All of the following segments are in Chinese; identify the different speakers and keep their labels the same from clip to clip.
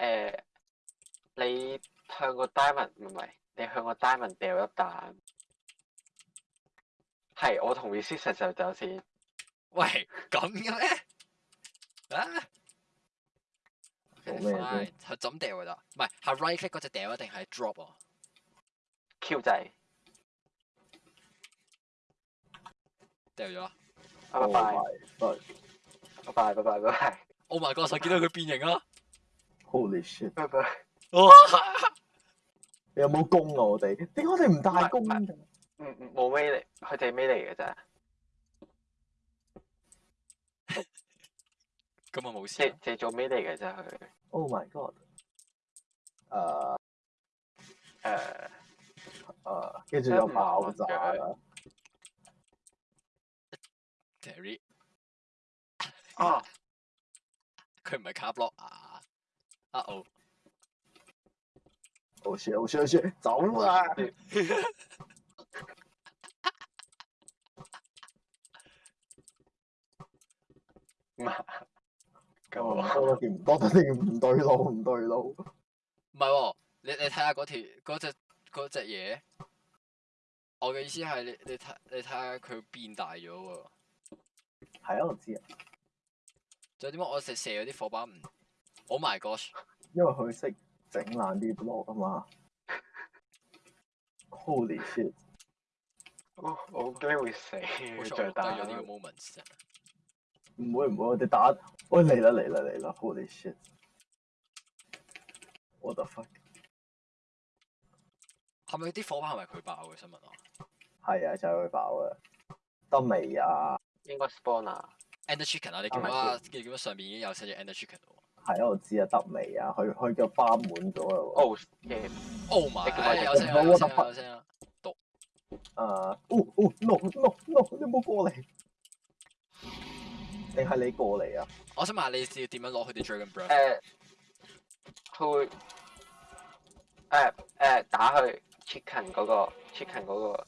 Speaker 1: 诶，你向个 Diamond 唔系，你向个 Diamond 掉一弹，系我同 Miss 实实走先。
Speaker 2: 喂，咁嘅咩？啊
Speaker 3: ？O K
Speaker 2: fine，系点掉咪咋？唔系系 Right Click 嗰只掉啊，定系 Drop 啊
Speaker 1: q 制
Speaker 2: 掉咗啦。
Speaker 1: 拜拜拜拜拜拜拜。
Speaker 2: Oh my God！我见到佢变形啦。
Speaker 3: Holy shit！
Speaker 1: 拜拜！
Speaker 3: 你有冇攻我哋？点解我哋唔
Speaker 1: 带攻
Speaker 3: 啊？
Speaker 1: 嗯嗯，冇咩嚟，佢哋咩嚟嘅啫？
Speaker 2: 咁啊冇事。
Speaker 1: 即系做咩嚟嘅啫？佢。
Speaker 3: Oh my god！诶
Speaker 1: 诶
Speaker 3: 诶，跟住又爆炸啦
Speaker 2: ！Terry，
Speaker 1: 啊，
Speaker 2: 佢唔系卡 block 啊！啊哦！
Speaker 3: 我先，我先先，走
Speaker 1: 路啊！咁
Speaker 3: 我
Speaker 1: 啊，
Speaker 3: 多得啲唔对路，唔对路。
Speaker 2: 唔系喎，你你睇下嗰条，嗰只嗰只嘢。我嘅意思系你你睇你睇下佢变大咗喎。
Speaker 3: 系啊，我知啊。
Speaker 2: 仲有啲乜？我射射有啲火把唔。Oh my g o s h
Speaker 3: 因為佢識整爛啲 block 啊嘛！Holy shit！
Speaker 1: 我我驚會死。再打
Speaker 2: 咗呢個 moment。
Speaker 3: 唔會唔會，我哋打，喂嚟啦嚟啦嚟啦！Holy s h i t 我得 n f u
Speaker 2: 係咪啲火炮係咪佢爆嘅新闻啊？
Speaker 3: 係啊，就係佢爆嘅。得未啊？
Speaker 1: 应该 spawn 啊。
Speaker 2: Ender chicken 啊！你见唔見到？見唔見到上面已經有七住 ender chicken
Speaker 3: 啦？喺我知啊，得未啊？佢佢咗花满咗啦喎。
Speaker 2: Oh my
Speaker 1: god！我
Speaker 2: 得花。等啊。
Speaker 3: 哦哦，落落你冇过嚟？定系你过嚟啊？
Speaker 2: 我想问你，要点样攞佢哋 Dragon Breath？
Speaker 1: 诶，佢诶诶，打去 c h i c k n 嗰个 c h i c k n 嗰个，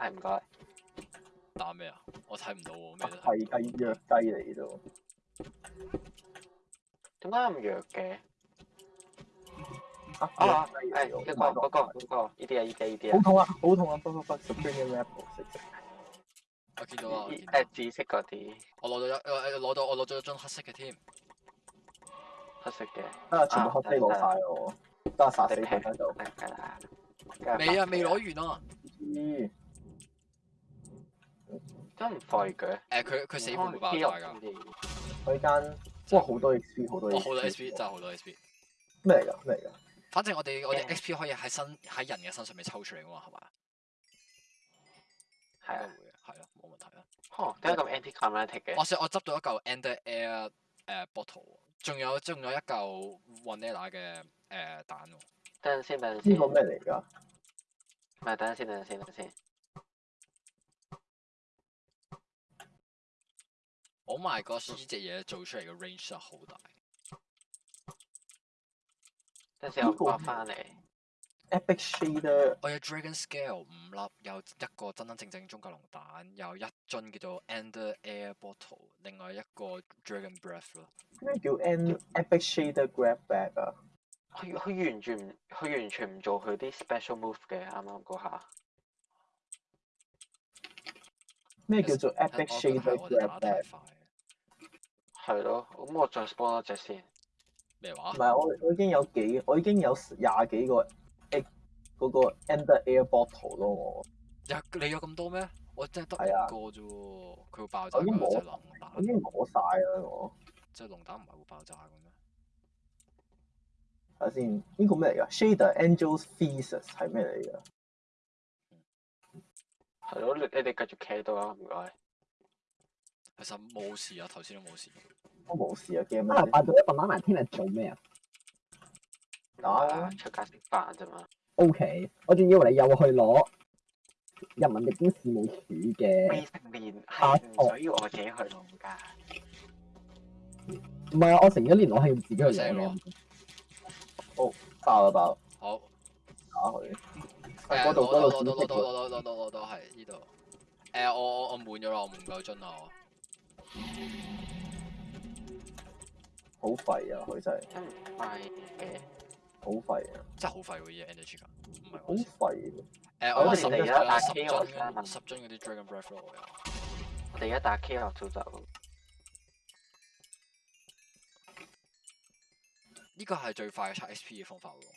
Speaker 1: 系唔该。
Speaker 2: 打咩啊？我睇唔到喎。系
Speaker 3: 鸡弱鸡嚟啫。
Speaker 1: 点解咁弱嘅？
Speaker 3: 啊
Speaker 1: 啊！誒，嗰個嗰個呢啲啊呢啲呢啲啊！
Speaker 3: 好痛啊好痛啊！不不不，
Speaker 2: 我見到啊！
Speaker 1: 紫色嗰啲，
Speaker 2: 我攞到一攞到我攞咗一樽黑色嘅添，
Speaker 1: 黑色嘅。
Speaker 3: 啊！全部黑色攞晒我，都係殺死佢喺度。
Speaker 2: 未啊未攞完啊！
Speaker 1: 黐唔真廢嘅。
Speaker 2: 诶，佢佢死盤包
Speaker 3: 佢间。哇，好多 XP，好多
Speaker 2: 好多 XP 真係好多 XP。
Speaker 3: 咩嚟㗎？咩嚟㗎？
Speaker 2: 反正我哋我哋 XP 可以喺身喺人嘅身上面抽出嚟㗎嘛，係嘛？
Speaker 1: 係啊。
Speaker 2: 会會嘅，係啊，冇問題啊。
Speaker 1: 哦，得一個 Antic m t 嘅。
Speaker 2: 我想我執到一嚿 e n d e r Air 诶 Bottle 喎，仲有仲咗一嚿 Vanilla 嘅诶蛋喎。
Speaker 1: 等陣先，等陣先，
Speaker 3: 呢个咩嚟㗎？
Speaker 1: 唔係，等阵先，等陣先，等陣先。
Speaker 2: Oh my god！呢只嘢做出嚟嘅 range 好大，
Speaker 1: 等我刮翻嚟。
Speaker 3: Epic shader，
Speaker 2: 我有 dragon scale 五粒，有一個真真正正中隔龍蛋，有一樽叫做 ender air bottle，另外一個 dragon breath 咯。
Speaker 3: 咩叫 E epic shader grab b a g 啊？
Speaker 1: 佢佢完全唔，佢完全唔做佢啲 special move 嘅，啱啱嗰下。
Speaker 3: 咩叫做 E
Speaker 2: p i c
Speaker 3: shader grab b
Speaker 2: a
Speaker 1: 系咯，咁我再帮多只先，
Speaker 2: 咩话？
Speaker 3: 唔系我我已经有几，我已经有廿几个，嗰个 ender a t t l e 咯我。
Speaker 2: 你有咁多咩？我真
Speaker 3: 系
Speaker 2: 得一个啫喎，佢爆炸
Speaker 3: 嘅
Speaker 2: 就系
Speaker 3: 龙已经攞晒啦我。
Speaker 2: 即系龙蛋唔系会爆炸嘅咩？
Speaker 3: 睇下先，呢个咩嚟噶？Shader Angel s f e s e s 系咩嚟噶？
Speaker 1: 系咯，你你哋继续企喺度啊，唔该。
Speaker 2: 其实冇事啊，头先都冇事。
Speaker 3: 我冇事啊，惊
Speaker 4: 乜？扮咗一份晚埋听日做咩啊？
Speaker 3: 打
Speaker 1: 出街食饭啫嘛。
Speaker 4: O K，我仲以为你又去攞人民力公事冇
Speaker 1: 处
Speaker 4: 嘅。
Speaker 1: 我唔需要我自己去攞噶。
Speaker 4: 唔系啊，我成一年我系要自己去写
Speaker 2: 咯。
Speaker 4: 好，
Speaker 3: 爆啦爆。
Speaker 2: 好，
Speaker 3: 打佢。
Speaker 2: 诶，
Speaker 3: 攞度
Speaker 2: 攞度攞
Speaker 3: 度
Speaker 2: 攞度攞到攞到系呢度。诶，我我我满咗啦，我唔够樽啦我。
Speaker 3: 好废啊！佢真系
Speaker 1: 真嘅，
Speaker 3: 好废啊！
Speaker 2: 真系好喎！嗰啲 energy 啊！唔系
Speaker 3: 好废。
Speaker 2: 诶，
Speaker 1: 我哋而家打 K 我
Speaker 2: 十樽嗰啲 dragon breath 咯。我
Speaker 1: 哋而家打 K 学挑战
Speaker 2: 呢个系最快刷 SP 嘅方法喎。